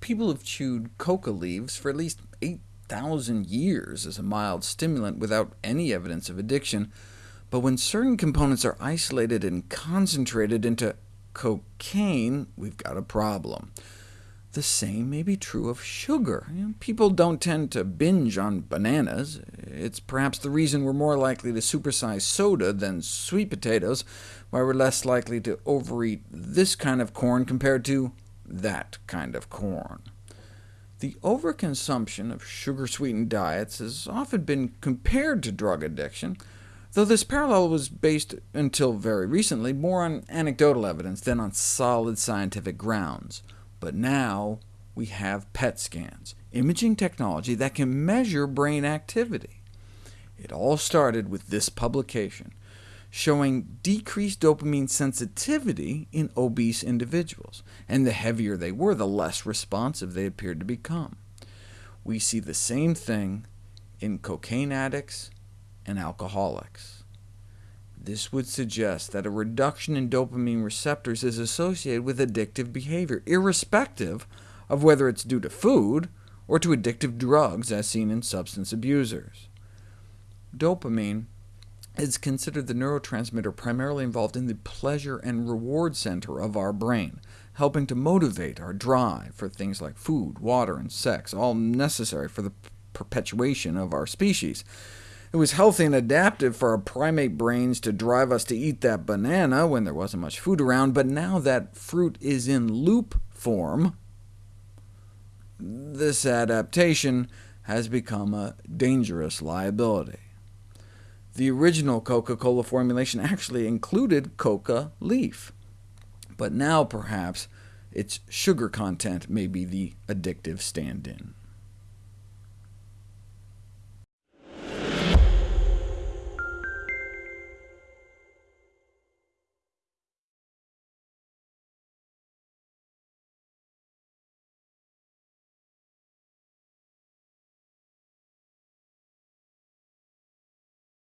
people have chewed coca leaves for at least 8,000 years as a mild stimulant without any evidence of addiction, but when certain components are isolated and concentrated into cocaine, we've got a problem. The same may be true of sugar. People don't tend to binge on bananas. It's perhaps the reason we're more likely to supersize soda than sweet potatoes, why we're less likely to overeat this kind of corn compared to that kind of corn. The overconsumption of sugar-sweetened diets has often been compared to drug addiction, though this parallel was based, until very recently, more on anecdotal evidence than on solid scientific grounds. But now we have PET scans, imaging technology that can measure brain activity. It all started with this publication, showing decreased dopamine sensitivity in obese individuals, and the heavier they were, the less responsive they appeared to become. We see the same thing in cocaine addicts and alcoholics. This would suggest that a reduction in dopamine receptors is associated with addictive behavior, irrespective of whether it's due to food or to addictive drugs, as seen in substance abusers. Dopamine is considered the neurotransmitter primarily involved in the pleasure and reward center of our brain, helping to motivate our drive for things like food, water, and sex, all necessary for the perpetuation of our species. It was healthy and adaptive for our primate brains to drive us to eat that banana when there wasn't much food around, but now that fruit is in loop form, this adaptation has become a dangerous liability. The original Coca-Cola formulation actually included coca leaf, but now perhaps its sugar content may be the addictive stand-in.